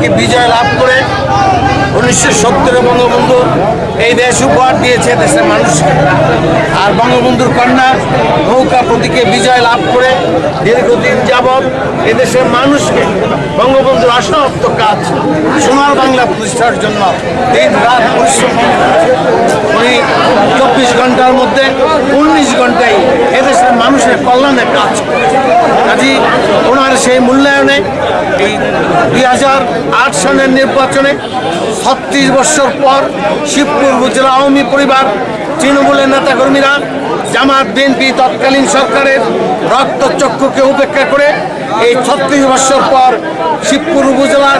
থেকে বিজয় লাভ করে উনিশশো সত্তরে বঙ্গবন্ধু এই দেশ উপহার দিয়েছে দেশের মানুষকে আর বঙ্গবন্ধুর কন্যা নৌকা প্রতীকে বিজয় লাভ করে দীর্ঘদিন যাবৎ এদেশের মানুষকে বঙ্গবন্ধুর অসমাপ্ত কাজ, সোনার বাংলা প্রতিষ্ঠার জন্য দিন রাত পরিশ্রম। উনি চব্বিশ ঘণ্টার মধ্যে উনিশ ঘন্টায় এদেশের মানুষের কল্যাণে কাজ। করেছে কাজী ওনার সেই মূল্যায়নে এই দুই হাজার আট সনের নির্বাচনে ছত্রিশ বছর পর শিবপুর উপজেলা আওয়ামী পরিবার, তৃণমূলের নেতাকর্মীরা জামাত, বিএনপি তৎকালীন সরকারের রক্তচক্ষুকে উপেক্ষা করে এই ছত্রিশ বছর পর শিবপুর উপজেলার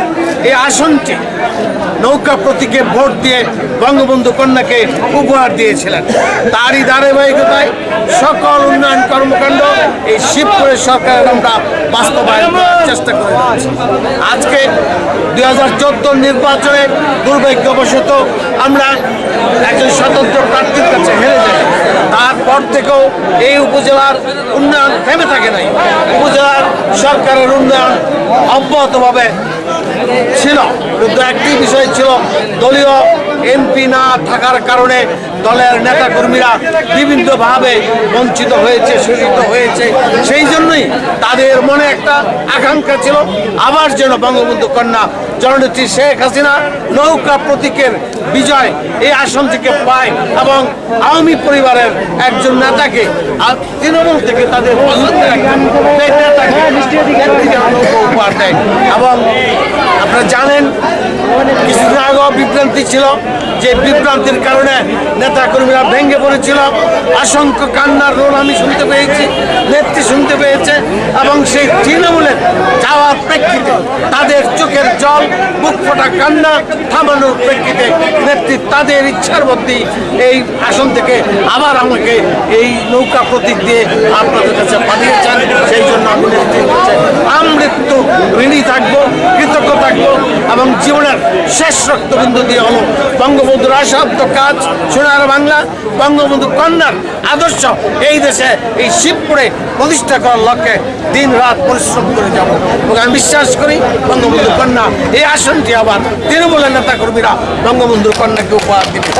এই আসনটি নৌকা প্রতীকে ভোট দিয়ে বঙ্গবন্ধু কন্যাকে উপহার দিয়েছিলেন। তারই ধারাবাহিকতায় সকল উন্নয়ন কর্মকাণ্ড এই শিবপুরের সরকারের আমরা বাস্তবায়ন চেষ্টা করে আজকে দুই হাজার চোদ্দোর নির্বাচনে দুর্ভাগ্যবশত আমরা একজন স্বতন্ত্র প্রার্থীর কাছে হেরে যাই। তারপর থেকেও এই উপজেলার উন্নয়ন থেমে থাকে নাই। উপজেলার সরকারের উন্নয়ন অব্যাহতভাবে ছিল কিন্তু একটি বিষয় ছিল, দলীয় এমপি না থাকার কারণে দলের নেতাকর্মীরা বিভিন্নভাবে বঞ্চিত হয়েছে, শোষিত হয়েছে। সেই জন্যই তাদের মনে একটা আকাঙ্ক্ষা ছিল। আবার যেন বঙ্গবন্ধু কন্যা জননেত্রী শেখ হাসিনা নৌকা প্রতীকের বিজয় এই আসন থেকে পায় এবং আওয়ামী পরিবারের একজন নেতাকে, আর তৃণমূল থেকে তাদের নেতাকে উপহার দেয় এবং আপনারা জানেন, কিছুদিন আগেও বিভ্রান্তি ছিল, যে বিভ্রান্তির কারণে নেতা কর্মীরা ভেঙে পড়েছিল। অসংখ্য কান্নার রোল আমি শুনতে পেয়েছি, নেত্রী শুনতে পেয়েছে, এবং সেই তৃণমূলের যাওয়ার প্রেক্ষিতে তাদের চোখের জল বুক ফোটা কান্না থামানোর প্রেক্ষিতে নেত্রী তাদের ইচ্ছার মধ্যে এই আসন থেকে আবার আমাকে এই নৌকা প্রতীক দিয়ে আপনাদের কাছে পাঠিয়েছেন। সেই জন্য আমি নেত্রীর কাছে আমৃত্যু ঋণী থাকব। জীবনের শেষ রক্তবিন্দু দিয়ে হলো বঙ্গবন্ধুর আসাধ্য কাজ, সোনার বাংলা, বঙ্গবন্ধু কন্যার আদর্শ। এই দেশে, এই শিবপুরে প্রতিষ্ঠা করার লক্ষ্যে দিন রাত পরিশ্রম করে যাব। এবং আমি বিশ্বাস করি, বঙ্গবন্ধু কন্যা, এই আসনটি আবার তৃণমূলের নেতা কর্মীরা বঙ্গবন্ধুর কন্যাকে উপহার দিবে।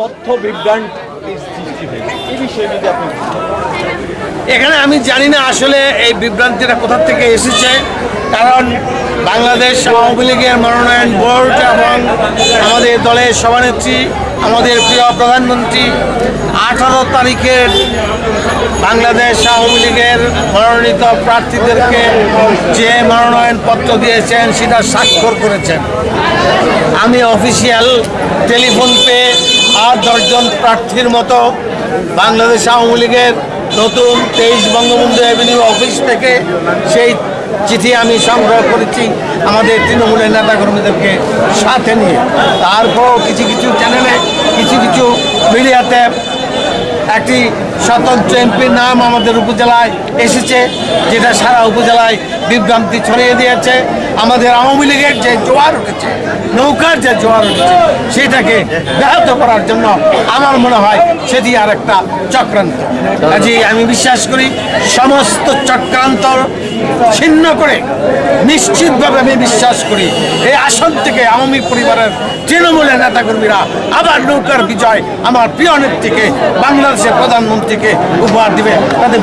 তথ্য হয়েছে। এই বিষয়ে যদি আপনি এখানে আমি জানি না আসলে এই বিভ্রান্তিটা কোথা থেকে এসেছে, কারণ বাংলাদেশ আওয়ামী লীগের মনোনয়ন বোর্ড এবং আমাদের দলের সভানেত্রী, আমাদের প্রিয় প্রধানমন্ত্রী, আঠারো তারিখের বাংলাদেশ আওয়ামী লীগের মনোনীত প্রার্থীদেরকে যে মনোনয়ন পত্র দিয়েছেন সেটা স্বাক্ষর করেছেন। আমি অফিসিয়াল টেলিফোন পেয়ে আর দশজন প্রার্থীর মতো বাংলাদেশ আওয়ামী লীগের নতুন তেইশ বঙ্গবন্ধু অ্যাভিনিউ অফিস থেকে সেই চিঠি আমি সংগ্রহ করেছি আমাদের তৃণমূলের নেতাকর্মীদেরকে সাথে নিয়ে। তারপরও কিছু কিছু চ্যানেলে কিছু কিছু মিডিয়াতে একটি স্বতন্ত্র এমপির নাম আমাদের উপজেলায় এসেছে, যেটা সারা উপজেলায় বিভ্রান্তি ছড়িয়ে দিয়েছে। আমাদের আওয়ামী লীগের যে জোয়ার উঠেছে নৌকার যে জোয়ার উঠেছে, সেটাকে ব্যাহত করার জন্য আমার মনে হয় সেটি আর একটা চক্রান্ত। কাজে আমি বিশ্বাস করি সমস্ত চক্রান্ত ছিন্ন করে নিশ্চিতভাবে আমি বিশ্বাস করি এই আসন থেকে আওয়ামী পরিবারের তৃণমূলের নেতাকর্মীরা আবার নৌকার বিজয় আমার প্রিয় নেত্রীকে, বাংলাদেশের প্রধানমন্ত্রীকে উপহার দিবে। তাদের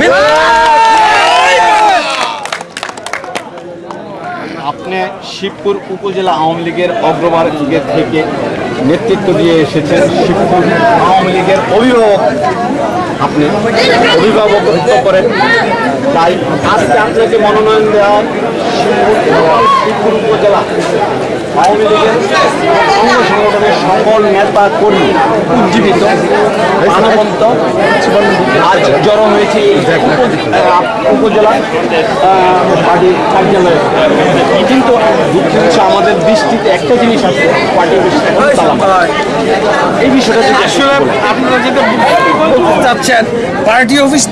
আপনি শিবপুর উপজেলা আওয়ামী লীগের অগ্রভাগের থেকে নেতৃত্ব দিয়ে এসেছেন শিবপুর আওয়ামী লীগের অভিভাবক আপনি অভিভাবকত্ব করেন। তাই আজকে আপনাকে মনোনয়ন দেওয়া শিবপুর শিবপুর উপজেলা। আওয়ামী লীগের অঙ্গ সংগঠনের সকল নেতা কর্মী উজ্জীবিত, মানবন্ত, আজ জড়ো হয়েছে উপজেলা পার্টির কার্যালয়ে। কিন্তু দুঃখের বিষয় আমাদের দৃষ্টিতে একটা জিনিস আছে, পার্টি অফিস এখন এই বিষয়টা আসলে আপনারা যেটা চাচ্ছেন, পার্টি অফিস